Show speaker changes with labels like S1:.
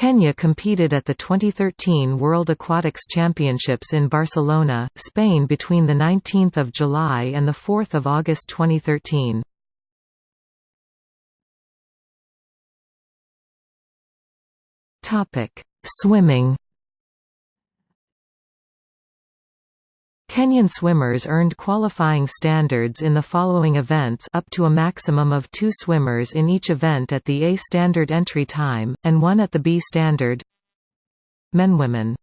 S1: Kenya competed at the 2013 World Aquatics Championships in Barcelona, Spain between 19 July and 4 August 2013. Swimming Kenyan swimmers earned qualifying standards in the following events up to a maximum of two swimmers in each event at the A standard entry time, and one at the B standard. Men Women